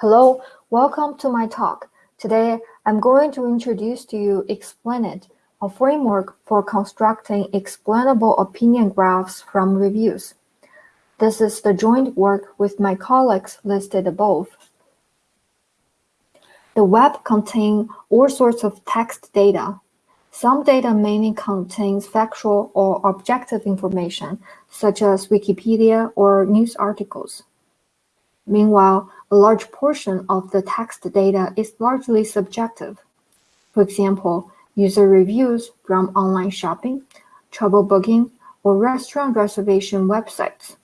Hello, welcome to my talk. Today, I'm going to introduce to you Explainit, a framework for constructing explainable opinion graphs from reviews. This is the joint work with my colleagues listed above. The web contains all sorts of text data. Some data mainly contains factual or objective information, such as Wikipedia or news articles. Meanwhile, a large portion of the text data is largely subjective. For example, user reviews from online shopping, travel booking, or restaurant reservation websites.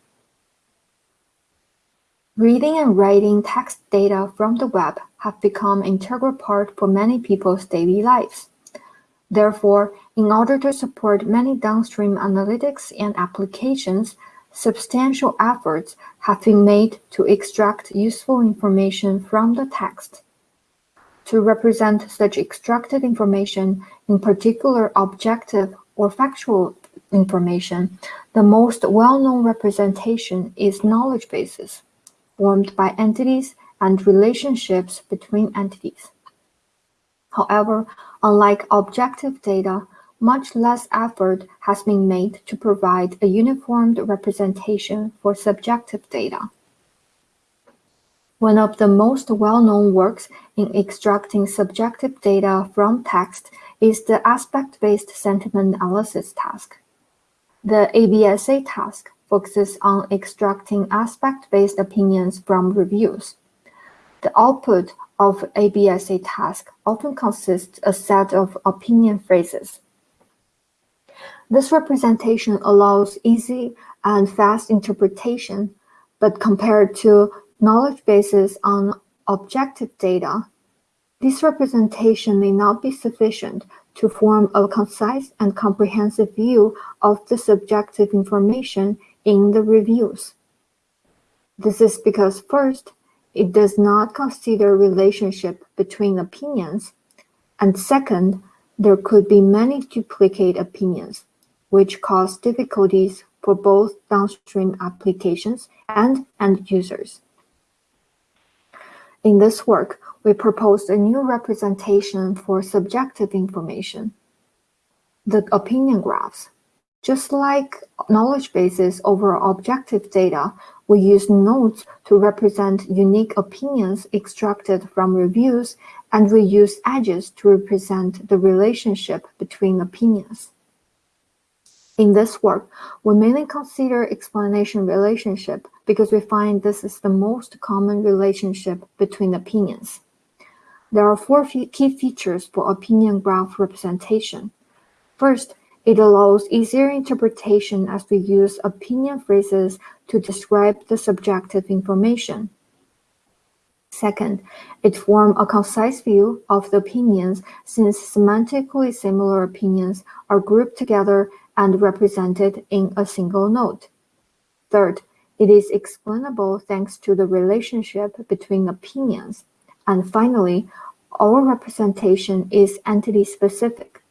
Reading and writing text data from the web have become an integral part for many people's daily lives. Therefore, in order to support many downstream analytics and applications, substantial efforts have been made to extract useful information from the text. To represent such extracted information, in particular objective or factual information, the most well-known representation is knowledge bases, formed by entities and relationships between entities. However, unlike objective data, much less effort has been made to provide a uniformed representation for subjective data. One of the most well-known works in extracting subjective data from text is the aspect-based sentiment analysis task. The ABSA task focuses on extracting aspect-based opinions from reviews. The output of ABSA task often consists a set of opinion phrases. This representation allows easy and fast interpretation, but compared to knowledge bases on objective data, this representation may not be sufficient to form a concise and comprehensive view of the subjective information in the reviews. This is because first, it does not consider relationship between opinions, and second, there could be many duplicate opinions, which cause difficulties for both downstream applications and end users. In this work, we proposed a new representation for subjective information, the opinion graphs. Just like knowledge bases over objective data, we use nodes to represent unique opinions extracted from reviews, and we use edges to represent the relationship between opinions. In this work, we mainly consider explanation relationship because we find this is the most common relationship between opinions. There are four key features for opinion graph representation. First, it allows easier interpretation as we use opinion phrases to describe the subjective information. Second, it forms a concise view of the opinions since semantically similar opinions are grouped together and represented in a single node. Third, it is explainable thanks to the relationship between opinions. And finally, our representation is entity-specific.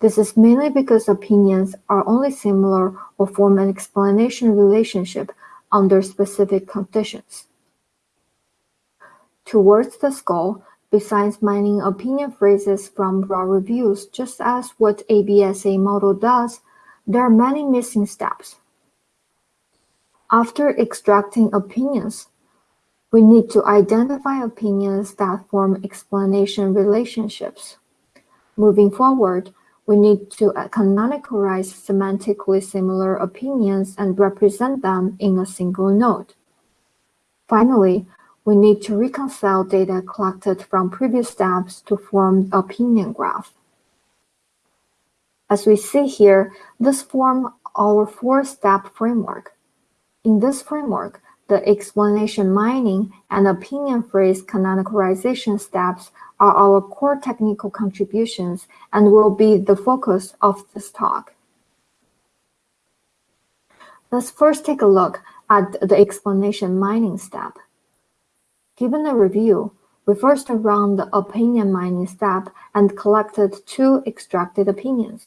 This is mainly because opinions are only similar or form an explanation relationship under specific conditions. Towards this goal, Besides mining opinion phrases from raw reviews, just as what ABSA model does, there are many missing steps. After extracting opinions, we need to identify opinions that form explanation relationships. Moving forward, we need to canonicalize semantically similar opinions and represent them in a single node. Finally, we need to reconcile data collected from previous steps to form opinion graph. As we see here, this forms our four-step framework. In this framework, the explanation mining and opinion phrase canonicalization steps are our core technical contributions and will be the focus of this talk. Let's first take a look at the explanation mining step. Given a review, we first ran the opinion mining step and collected two extracted opinions,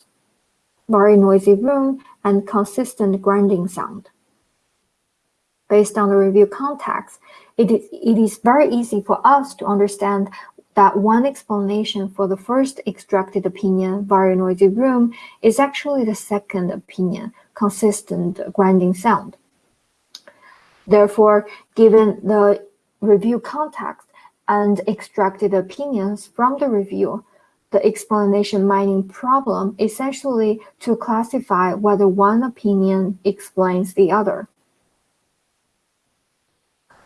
very noisy room and consistent grinding sound. Based on the review context, it is, it is very easy for us to understand that one explanation for the first extracted opinion, very noisy room, is actually the second opinion, consistent grinding sound. Therefore, given the review context and extracted opinions from the review, the explanation mining problem essentially to classify whether one opinion explains the other.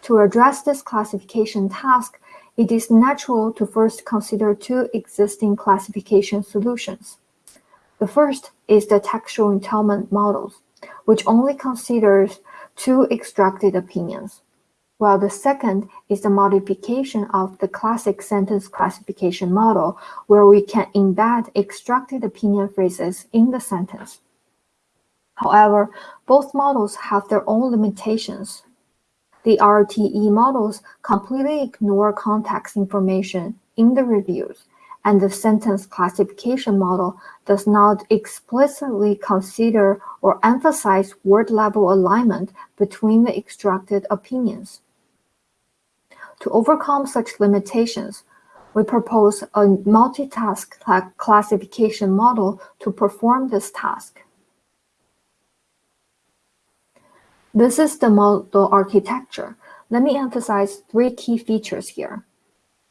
To address this classification task, it is natural to first consider two existing classification solutions. The first is the textual entailment models, which only considers two extracted opinions, while the second is the modification of the classic sentence classification model, where we can embed extracted opinion phrases in the sentence. However, both models have their own limitations. The RTE models completely ignore context information in the reviews, and the sentence classification model does not explicitly consider or emphasize word-level alignment between the extracted opinions. To overcome such limitations, we propose a multitask classification model to perform this task. This is the model architecture. Let me emphasize three key features here.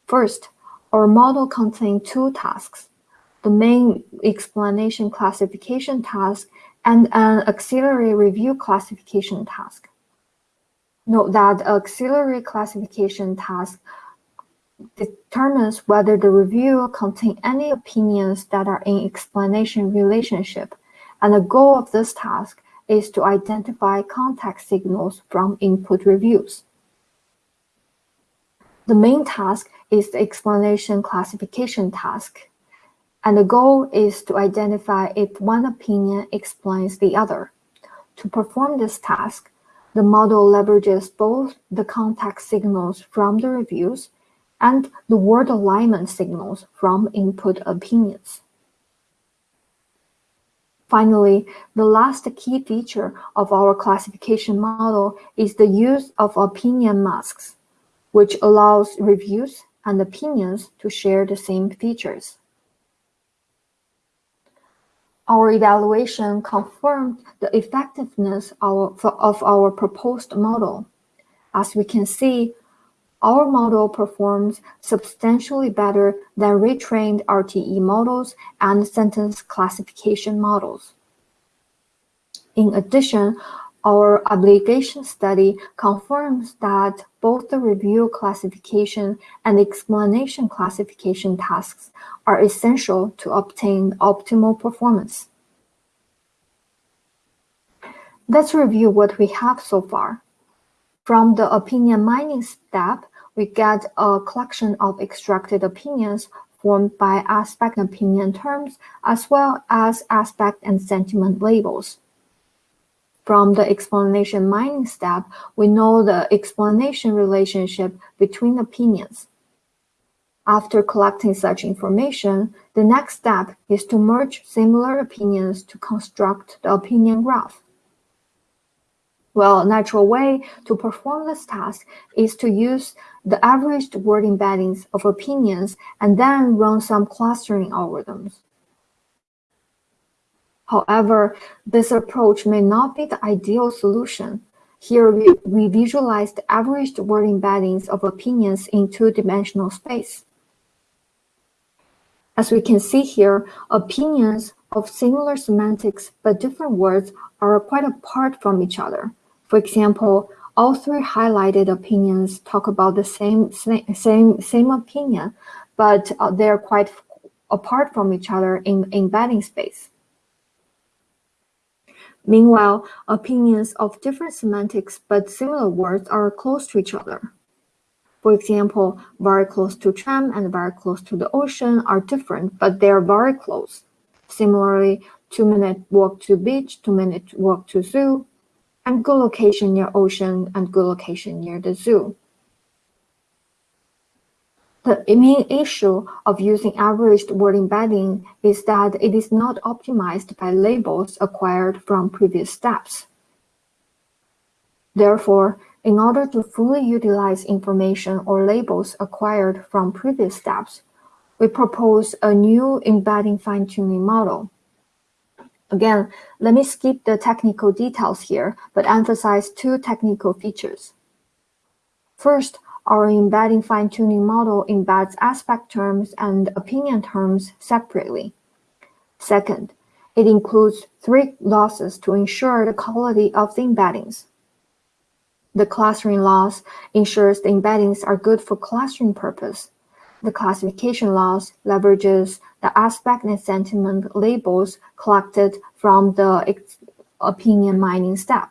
First, our model contains two tasks, the main explanation classification task and an auxiliary review classification task. Note that auxiliary classification task determines whether the review contains any opinions that are in explanation relationship, and the goal of this task is to identify context signals from input reviews. The main task is the explanation classification task, and the goal is to identify if one opinion explains the other. To perform this task, the model leverages both the context signals from the reviews and the word alignment signals from input opinions. Finally, the last key feature of our classification model is the use of opinion masks, which allows reviews and opinions to share the same features. Our evaluation confirmed the effectiveness of, our proposed model. As we can see, our model performs substantially better than retrained RTE models and sentence classification models. In addition, our ablation study confirms that both the review classification and explanation classification tasks are essential to obtain optimal performance. Let's review what we have so far. From the opinion mining step, we get a collection of extracted opinions formed by aspect and opinion terms as well as aspect and sentiment labels. From the explanation mining step, we know the explanation relationship between opinions. After collecting such information, the next step is to merge similar opinions to construct the opinion graph. Well, natural way to perform this task is to use the averaged word embeddings of opinions and then run some clustering algorithms. However, this approach may not be the ideal solution. Here, we, we visualize the averaged word embeddings of opinions in two-dimensional space. As we can see here, opinions of similar semantics but different words are quite apart from each other. For example, all three highlighted opinions talk about the same same same opinion, but uh, they're quite apart from each other in embedding space. Meanwhile, opinions of different semantics but similar words are close to each other. For example, very close to tram and very close to the ocean are different, but they are very close. Similarly, two minute walk to beach, two minute walk to zoo, and good location near ocean and good location near the zoo. The main issue of using averaged word embedding is that it is not optimized by labels acquired from previous steps. Therefore, in order to fully utilize information or labels acquired from previous steps, we propose a new embedding fine-tuning model. Again, let me skip the technical details here, but emphasize two technical features. First, our embedding fine-tuning model embeds aspect terms and opinion terms separately. Second, it includes three losses to ensure the quality of the embeddings. The clustering loss ensures the embeddings are good for clustering purpose. The classification loss leverages the aspect and sentiment labels collected from the opinion mining step.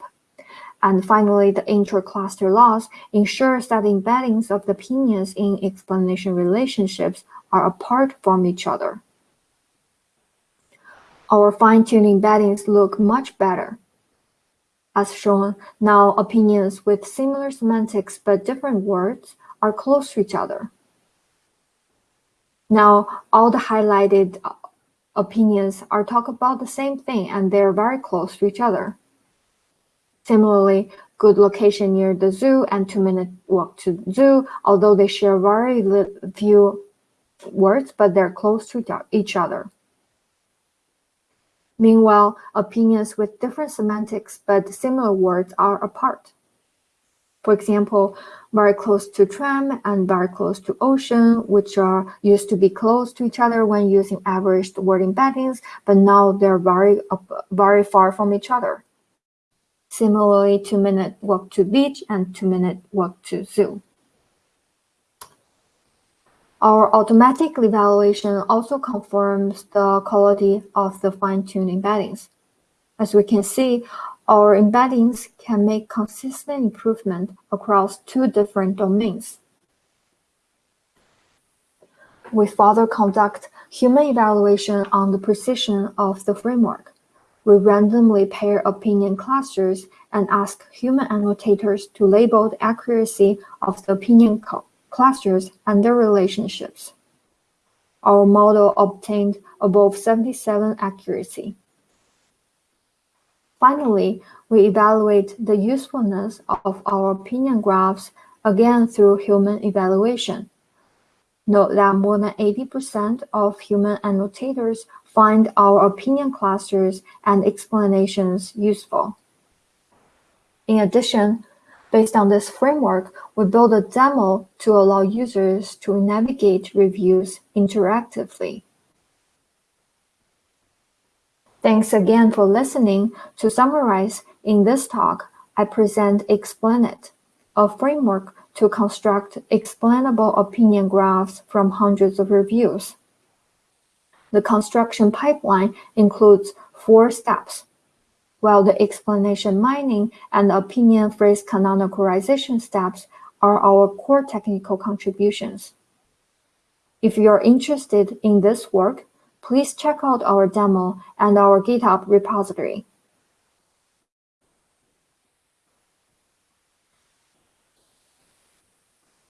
And finally, the intercluster loss ensures that embeddings of the opinions in explanation relationships are apart from each other. Our fine-tuned embeddings look much better. As shown, now opinions with similar semantics but different words are close to each other. Now, all the highlighted opinions are talk about the same thing and they're very close to each other. Similarly, good location near the zoo and two minute walk to zoo, although they share very few words, but they're close to each other. Meanwhile, opinions with different semantics but similar words are apart. For example, very close to tram and very close to ocean, which are used to be close to each other when using averaged word embeddings, but now they're very, very far from each other. Similarly, two minute walk to beach and two minute walk to zoo. Our automatic evaluation also confirms the quality of the fine-tuned embeddings. As we can see, our embeddings can make consistent improvement across two different domains. We further conduct human evaluation on the precision of the framework. We randomly pair opinion clusters and ask human annotators to label the accuracy of the opinion clusters and their relationships. Our model obtained above 77 accuracy. Finally, we evaluate the usefulness of our opinion graphs again through human evaluation. Note that more than 80% of human annotators find our opinion clusters and explanations useful. In addition, based on this framework, we build a demo to allow users to navigate reviews interactively. Thanks again for listening. To summarize, in this talk, I present Explain-It, a framework to construct explainable opinion graphs from hundreds of reviews. The construction pipeline includes four steps, while the explanation mining and opinion phrase canonicalization steps are our core technical contributions. If you're interested in this work, please check out our demo and our GitHub repository.